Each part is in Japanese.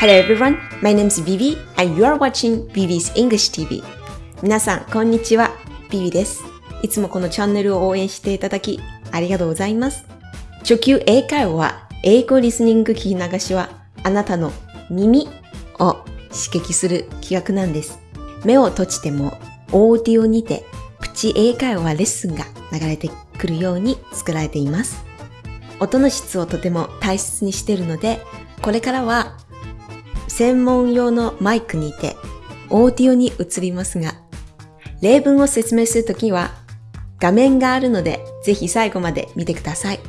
Hello everyone, my name is Vivi and you are watching Vivi's English TV. 皆さん、こんにちは。Vivi です。いつもこのチャンネルを応援していただき、ありがとうございます。初級英会話は、英語リスニング聞き流しは、あなたの耳を刺激する企画なんです。目を閉じても、オーディオにて、プチ英会話レッスンが流れてくるように作られています。音の質をとても大切にしているので、これからは専門用のマイクにてオーディオに移りますが、例文を説明するときは画面があるのでぜひ最後まで見てください。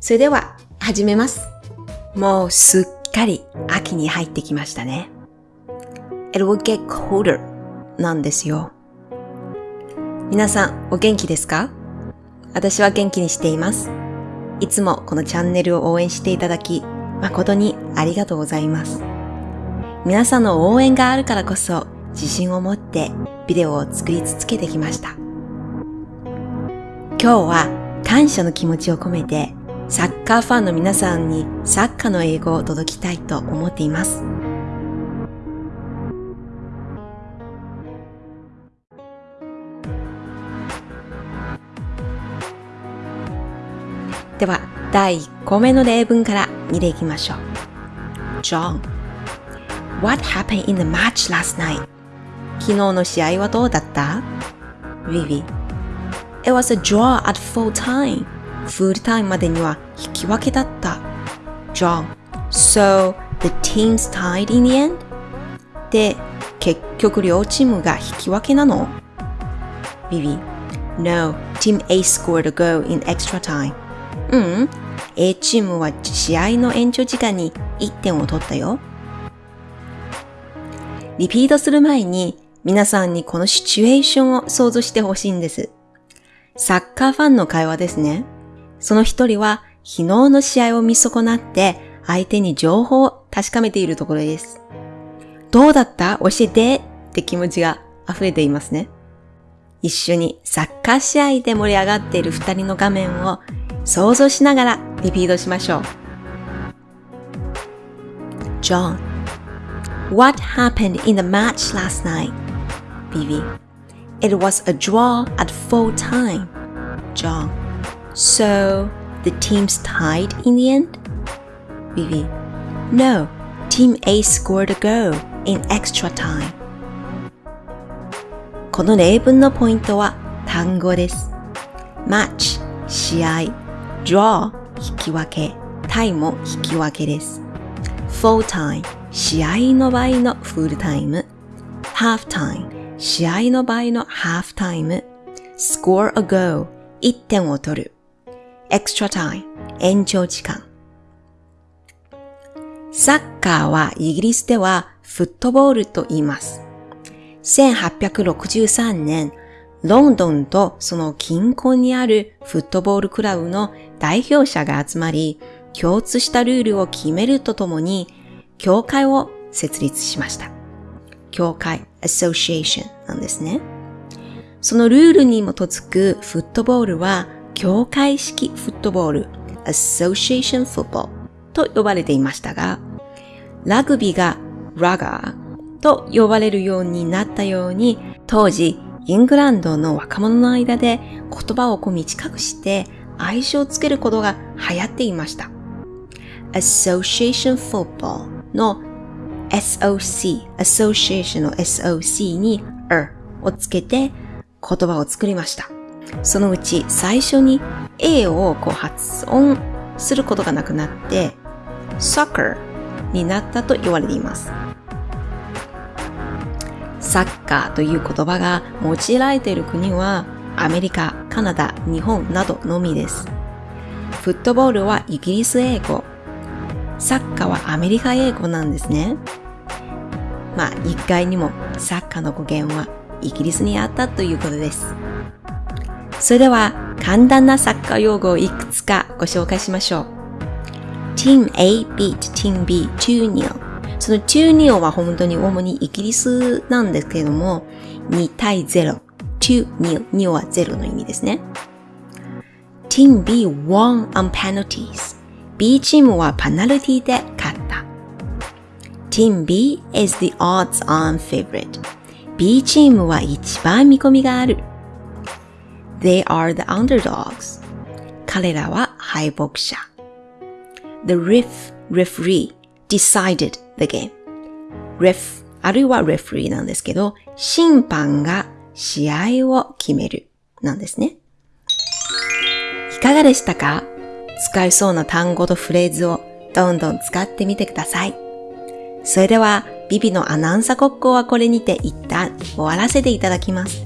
それでは始めます。もうすっかり秋に入ってきましたね。It will get colder なんですよ。皆さんお元気ですか？私は元気にしています。いつもこのチャンネルを応援していただき、誠にありがとうございます。皆さんの応援があるからこそ自信を持ってビデオを作り続けてきました。今日は感謝の気持ちを込めてサッカーファンの皆さんにサッカーの英語を届きたいと思っています。では、第1個目の例文から見ていきましょう。John, what happened in the match last night? 昨日の試合はどうだった ?Vivi, it was a draw at full time. フルタイムまでには引き分けだった。John, so the teams tied in the end? で、結局両チームが引き分けなの ?Vivi, no, team A scored a goal in extra time. うん、A チームは試合の延長時間に1点を取ったよ。リピートする前に皆さんにこのシチュエーションを想像してほしいんです。サッカーファンの会話ですね。その一人は昨日の試合を見損なって相手に情報を確かめているところです。どうだった？教えてって気持ちが溢れていますね。一緒にサッカー試合で盛り上がっている二人の画面を想像しながらリピートしましょう。John, what happened in the match last night? Vivi, it was a draw at full time. John, so the teams tied in the end? Vivi, no, team A scored a goal in extra time. この例文のポイントは単語です。match 試合 draw 引き分け time も引き分けです。full time 試合の場合のフルタイム。half time 試合の場合のハーフタイム。score a goal 1点を取る。extra time 延長時間。サッカーはイギリスではフットボールと言います。1863年、ロンドンとその近郊にあるフットボールクラブの代表者が集まり、共通したルールを決めるとともに、協会を設立しました。協会、association なんですね。そのルールに基づくフットボールは、協会式フットボール、association football と呼ばれていましたが、ラグビーがラガーと呼ばれるようになったように、当時、イングランドの若者の間で言葉をこう短くして愛称をつけることが流行っていました。Association Football の SOC、Association の SOC に er をつけて言葉を作りました。そのうち最初に A をこう発音することがなくなって Soccer になったと言われています。サッカーという言葉が用いられている国はアメリカ、カナダ、日本などのみです。フットボールはイギリス英語、サッカーはアメリカ英語なんですね。まあ、一概にもサッカーの語源はイギリスにあったということです。それでは簡単なサッカー用語をいくつかご紹介しましょう。Team A beat Team B 2-0その2-0は本当に主にイギリスなんですけれども、2対0。2-0。2は0の意味ですね。Team B won on penalties. B チームはペナルティで勝った。Team B is the odds-on favorite. B チームは一番見込みがある。They are the underdogs. 彼らは敗北者。The ref, referee decided the game. ref あるいは referee なんですけど、審判が試合を決めるなんですね。いかがでしたか使えそうな単語とフレーズをどんどん使ってみてください。それでは、ビビのアナウンサー国交はこれにて一旦終わらせていただきます。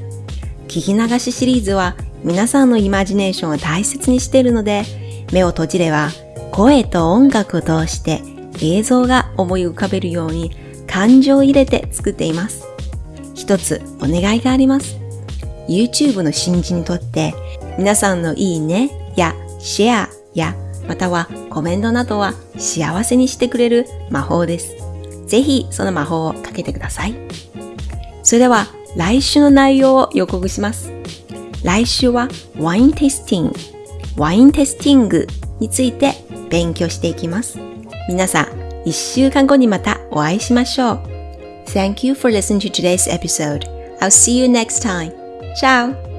聞き流しシリーズは皆さんのイマジネーションを大切にしているので、目を閉じれば声と音楽を通して映像が思い浮かべるように感情を入れて作っています。一つお願いがあります。YouTube の新人にとって皆さんのいいねやシェアやまたはコメントなどは幸せにしてくれる魔法です。ぜひその魔法をかけてください。それでは来週の内容を予告します。来週はワインテスティング、ワインテスティングについて勉強していきます。皆さん、一週間後にまたお会いしましょう。Thank you for listening to today's episode. I'll see you next time. Ciao!